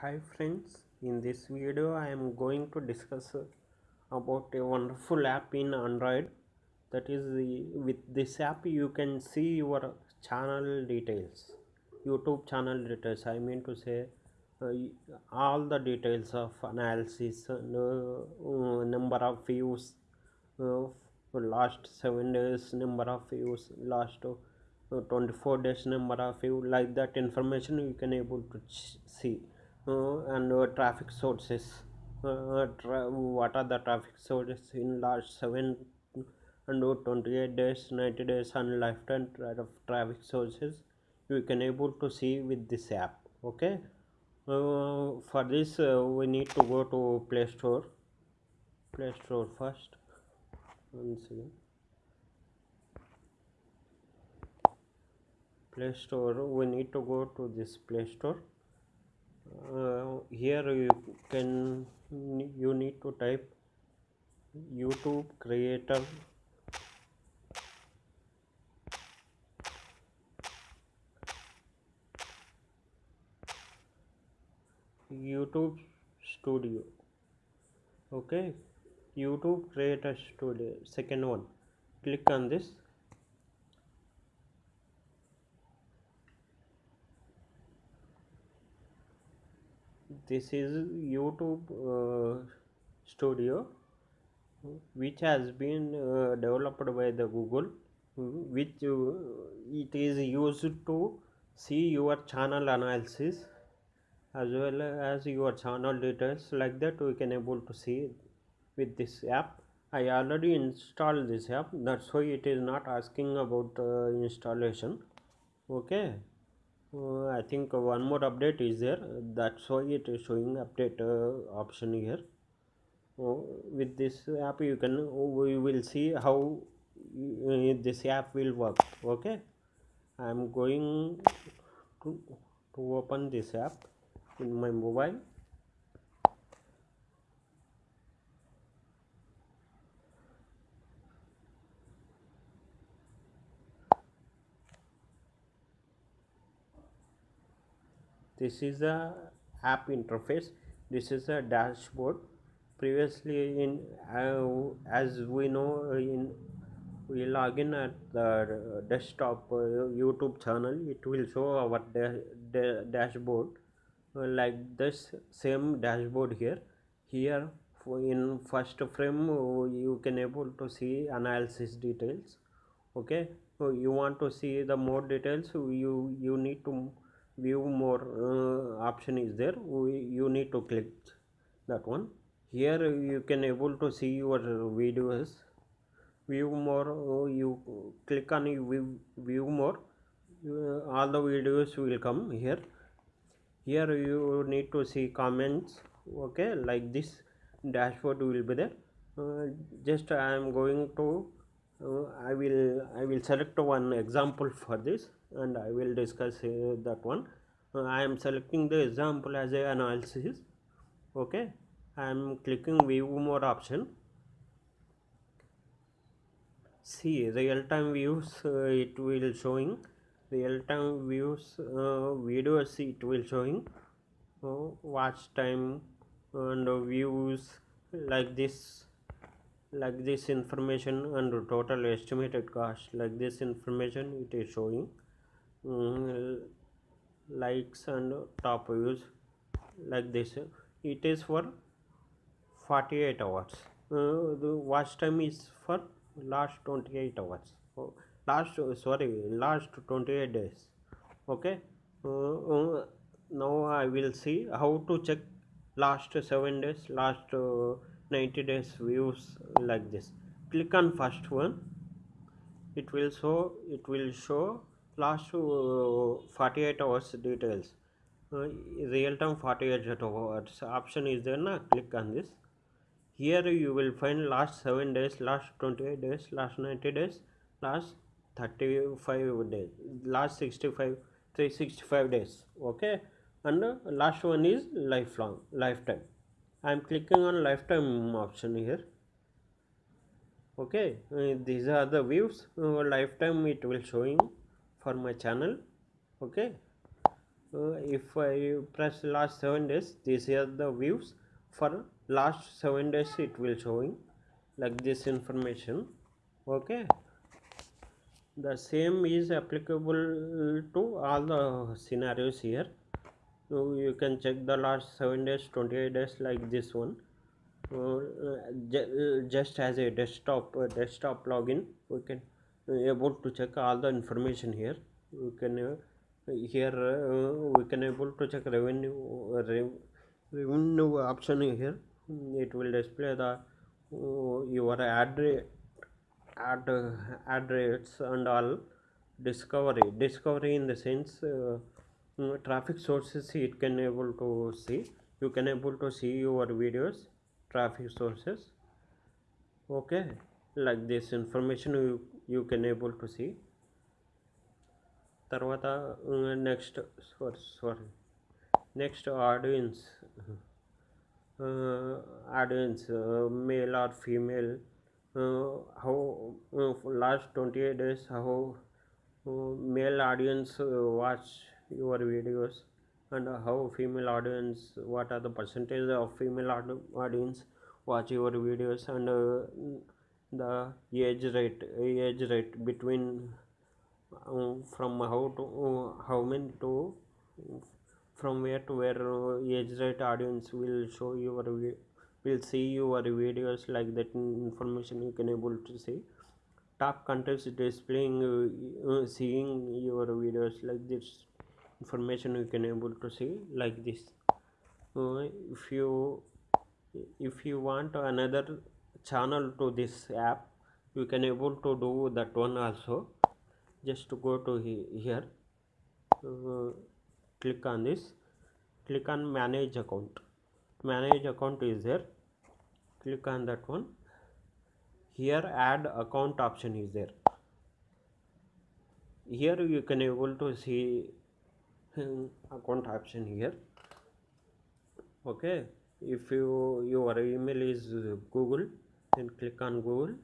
hi friends in this video i am going to discuss about a wonderful app in android. That is the with this app you can see your channel details youtube channel details. I mean to say uh, all the details of analysis uh, number of views uh, last 7 days number of views last uh, 24 days number of view like that information you can able to see and uh, traffic sources. Uh, tra- what are the traffic sources in last 7 and 28 days 90 days and lifetime tra- traffic sources you can able to see with this app okay? Uh, for this uh, we need to go to play store. Play store first. Once again play store we need to go to this play store uh, here you can you need to type youtube creator. Youtube studio. Okay. Youtube creator studio second one. Click on this this is youtube uh, studio which has been uh, developed by the google which uh, it is used to see your channel analysis as well as your channel details like that we can able to see with this app. I already installed this app. That's why it is not asking about uh, installation. Okay uh, i think one more update is there. That's why it is showing update uh, option here. Uh, with this app you can we will see how uh, this app will work okay? I am going to, to open this app in my mobile this is the app interface. This is a dashboard. Previously in uh, as we know in we log in at the desktop uh, youtube channel. It will show our da- da- dashboard. Uh, like this same dashboard here. Here in first frame uh, you can able to see analysis details. Okay? So you want to see the more details you you need to view more uh, option is there. We, you need to click that one. Here you can able to see your videos. View more uh, you click on view, view more. Uh, all the videos will come here. Here you need to see comments. Okay like this dashboard will be there. Uh, just i am going to uh, i will i will select one example for this and i will discuss uh, that one. Uh, i am selecting the example as a analysis. Okay? I am clicking view more option. See real time views uh, it will showing. Real time views uh, videos it will showing. Watch time and views like this like this information and total estimated cost. Like this information it is showing um, likes and top views like this. It is for 48 hours. Uh, the watch time is for last 28 hours. Oh, last uh, sorry last 28 days. Okay? Uh, uh, now i will see how to check last 7 days last uh, 90 days views like this. Click on first one. It will show it will show last uh, 48 hours details. Uh, real time 48 hours option is there na? Click on this. Here you will find last 7 days last 28 days last 90 days last 35 days last 65 365 days okay? And uh, last one is lifelong lifetime. I am clicking on lifetime option here. Okay uh, these are the views. Uh, lifetime it will showing for my channel okay? Uh, if i press last seven days these are the views. For last seven days it will showing like this information okay? The same is applicable to all the scenarios here. So you can check the last 7 days 28 days like this one. Uh, just as a desktop uh, desktop login we can uh, able to check all the information here we can uh, here uh, we can able to check revenue rev revenue option here it will display the your ad ad ad rates and all discovery discovery in the sense uh, traffic sources it can able to see you can able to see your videos traffic sources okay like this information you, you can able to see తర్వాత next sorry sorry next audience audience male or female how uh, for last 28 days how uh, male audience uh, watch your videos and how female audience what are the percentage of female aud- audience the age rate age rate between uh, from how to uh, how many to from where to where uh, age rate audience will show your will see your videos like that information you can able to see. Top contents displaying uh, uh, seeing your videos like this information you can able to see like this. Uh, if you if you want another channel to this app you can able to do that one also. Just to go to he- here. Uh, click on this. Click on manage account. Manage account is there. Click on that one. Here add account option is there. Here you can able to see hmm, account option here. Okay. If you your email is google then click on google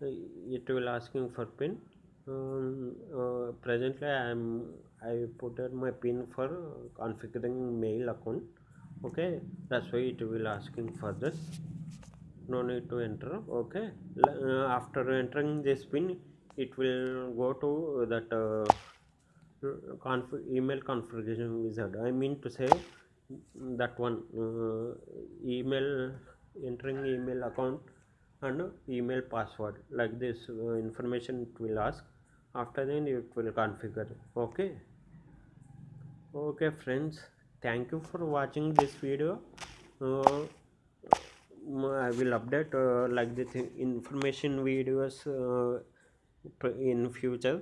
it will asking for pin. Um, uh, presently i am i put my pin for configuring mail account. Okay that's why it will asking for this. No need to enter. Okay uh, after entering this pin it will go to that uh, conf- email configuration wizard i mean to say that one uh, email entering email account and email password. Like this uh, information it will ask. After then it will configure. Okay? Okay friends. Thank you for watching this video. Uh, I will update uh, like this information videos uh, in future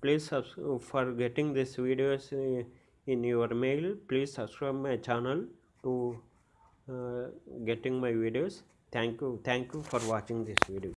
please for getting this videos in your mail please subscribe my channel to uh, getting my videos. Thank you thank you for watching this video